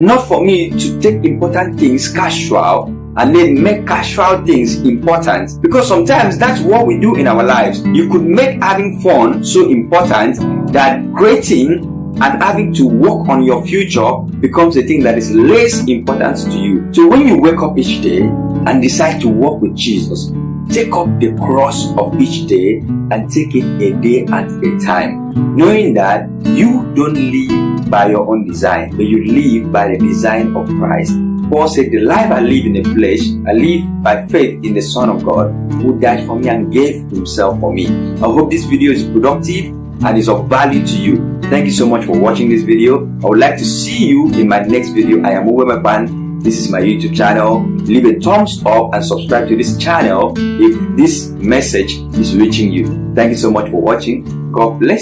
Not for me to take important things casual and then make casual things important because sometimes that's what we do in our lives. You could make having fun so important that creating and having to work on your future becomes a thing that is less important to you. So when you wake up each day and decide to walk with Jesus, take up the cross of each day and take it a day at a time, knowing that you don't live by your own design, but you live by the design of Christ. Paul said, The life I live in the flesh, I live by faith in the Son of God who died for me and gave himself for me. I hope this video is productive and is of value to you. Thank you so much for watching this video. I would like to see you in my next video. I am Uwe Mapan. This is my YouTube channel. Leave a thumbs up and subscribe to this channel if this message is reaching you. Thank you so much for watching. God bless